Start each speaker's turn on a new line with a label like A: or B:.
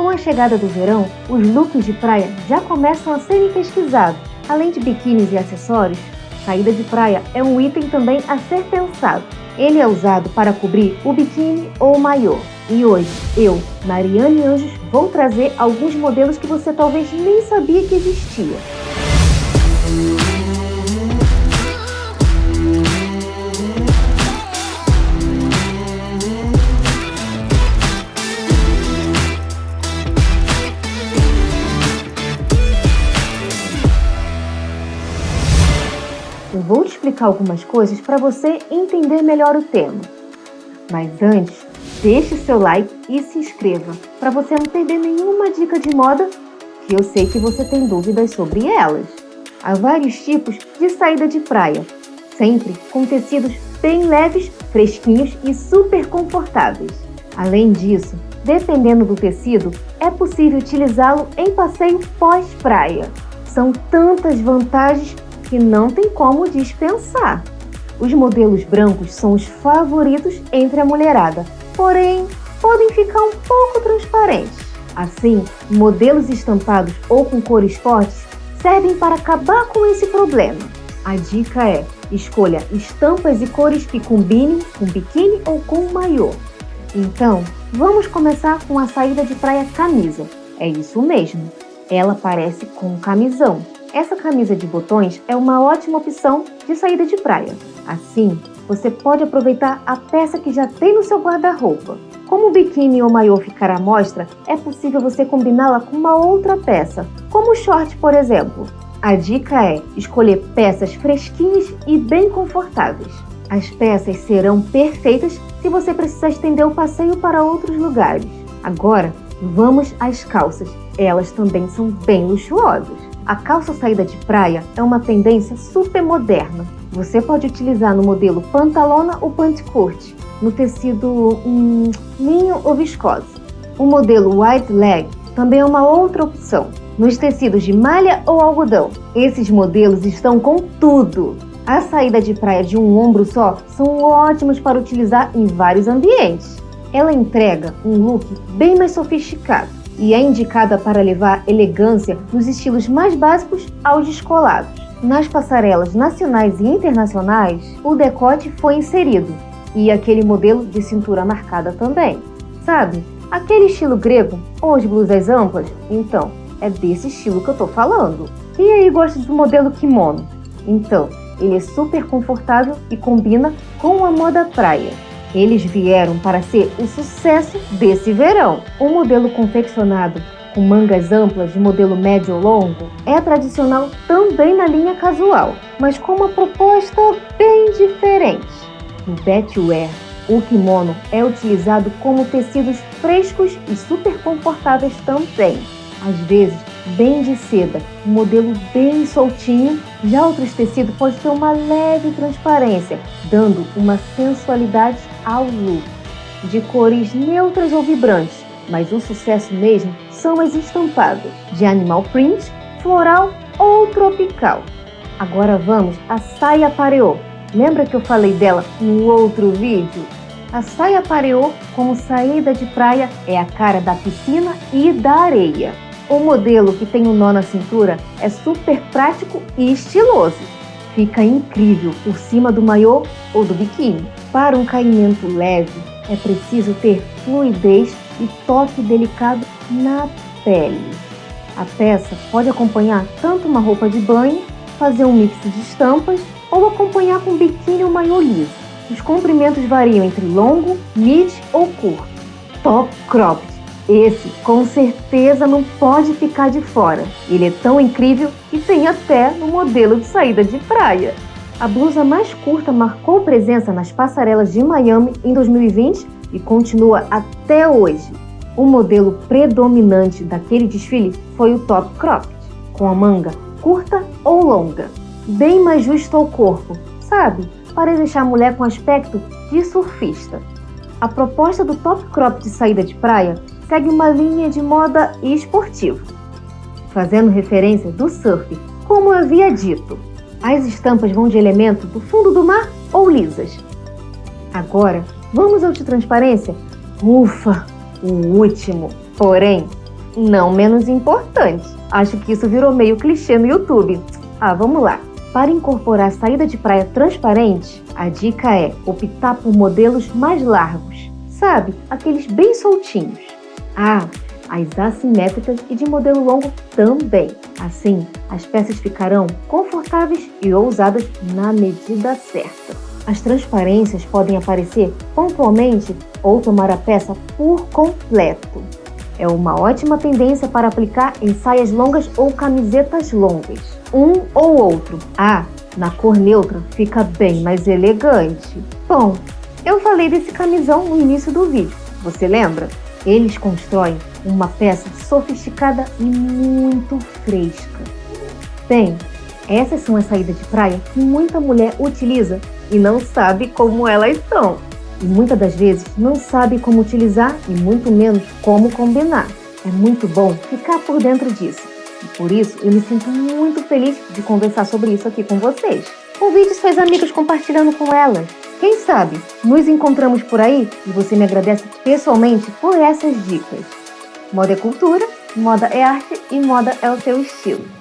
A: Com a chegada do verão, os looks de praia já começam a serem pesquisados. Além de biquínis e acessórios, saída de praia é um item também a ser pensado. Ele é usado para cobrir o biquíni ou o maiô. E hoje, eu, Mariane Anjos, vou trazer alguns modelos que você talvez nem sabia que existia. Eu vou te explicar algumas coisas para você entender melhor o tema. Mas antes, deixe seu like e se inscreva para você não perder nenhuma dica de moda que eu sei que você tem dúvidas sobre elas. Há vários tipos de saída de praia, sempre com tecidos bem leves, fresquinhos e super confortáveis. Além disso, dependendo do tecido, é possível utilizá-lo em passeio pós-praia. São tantas vantagens que não tem como dispensar. Os modelos brancos são os favoritos entre a mulherada, porém podem ficar um pouco transparentes. Assim, modelos estampados ou com cores fortes servem para acabar com esse problema. A dica é, escolha estampas e cores que combinem com biquíni ou com maiô. Então, vamos começar com a saída de praia camisa. É isso mesmo, ela parece com camisão. Essa camisa de botões é uma ótima opção de saída de praia. Assim, você pode aproveitar a peça que já tem no seu guarda-roupa. Como o biquíni ou maiô ficar à mostra, é possível você combiná-la com uma outra peça, como o short, por exemplo. A dica é escolher peças fresquinhas e bem confortáveis. As peças serão perfeitas se você precisar estender o passeio para outros lugares. Agora, vamos às calças. Elas também são bem luxuosas. A calça saída de praia é uma tendência super moderna. Você pode utilizar no modelo pantalona ou curte, no tecido hum, linho ou viscose. O modelo wide leg também é uma outra opção, nos tecidos de malha ou algodão. Esses modelos estão com tudo! A saída de praia de um ombro só são ótimos para utilizar em vários ambientes. Ela entrega um look bem mais sofisticado e é indicada para levar elegância nos estilos mais básicos aos descolados. Nas passarelas nacionais e internacionais, o decote foi inserido e aquele modelo de cintura marcada também. Sabe, aquele estilo grego ou as blusas amplas? Então, é desse estilo que eu tô falando. E aí gosta do modelo kimono? Então, ele é super confortável e combina com a moda praia. Eles vieram para ser o sucesso desse verão. O modelo confeccionado com mangas amplas de modelo médio ou longo é tradicional também na linha casual, mas com uma proposta bem diferente. No beachwear, o kimono é utilizado como tecidos frescos e super confortáveis também. Às vezes, bem de seda, um modelo bem soltinho. Já outros tecidos pode ter uma leve transparência, dando uma sensualidade ao look. De cores neutras ou vibrantes, mas o sucesso mesmo são as estampadas, de animal print, floral ou tropical. Agora vamos à saia pareô. Lembra que eu falei dela no outro vídeo? A saia pareô, como saída de praia, é a cara da piscina e da areia. O modelo que tem um nó na cintura é super prático e estiloso. Fica incrível por cima do maiô ou do biquíni. Para um caimento leve, é preciso ter fluidez e toque delicado na pele. A peça pode acompanhar tanto uma roupa de banho, fazer um mix de estampas ou acompanhar com biquíni ou maiô liso. Os comprimentos variam entre longo, mid ou curto. Top cropped esse, com certeza, não pode ficar de fora. Ele é tão incrível que tem até no modelo de saída de praia. A blusa mais curta marcou presença nas passarelas de Miami em 2020 e continua até hoje. O modelo predominante daquele desfile foi o top cropped, com a manga curta ou longa, bem mais justo ao corpo, sabe? Para deixar a mulher com aspecto de surfista. A proposta do top crop de saída de praia segue uma linha de moda esportiva, fazendo referência do surf, como eu havia dito. As estampas vão de elementos do fundo do mar ou lisas. Agora, vamos ao de transparência? Ufa, o último. Porém, não menos importante. Acho que isso virou meio clichê no YouTube. Ah, vamos lá. Para incorporar saída de praia transparente, a dica é optar por modelos mais largos, sabe? Aqueles bem soltinhos. Ah, as assimétricas e de modelo longo também. Assim, as peças ficarão confortáveis e ousadas na medida certa. As transparências podem aparecer pontualmente ou tomar a peça por completo. É uma ótima tendência para aplicar em saias longas ou camisetas longas. Um ou outro. Ah, na cor neutra fica bem mais elegante. Bom, eu falei desse camisão no início do vídeo, você lembra? Eles constroem uma peça sofisticada e muito fresca. Bem, essas são as saídas de praia que muita mulher utiliza e não sabe como elas são. E muitas das vezes não sabe como utilizar e muito menos como combinar. É muito bom ficar por dentro disso. Por isso eu me sinto muito feliz de conversar sobre isso aqui com vocês. Convide seus amigos compartilhando com elas. Quem sabe nos encontramos por aí e você me agradece pessoalmente por essas dicas. Moda é cultura, moda é arte e moda é o seu estilo.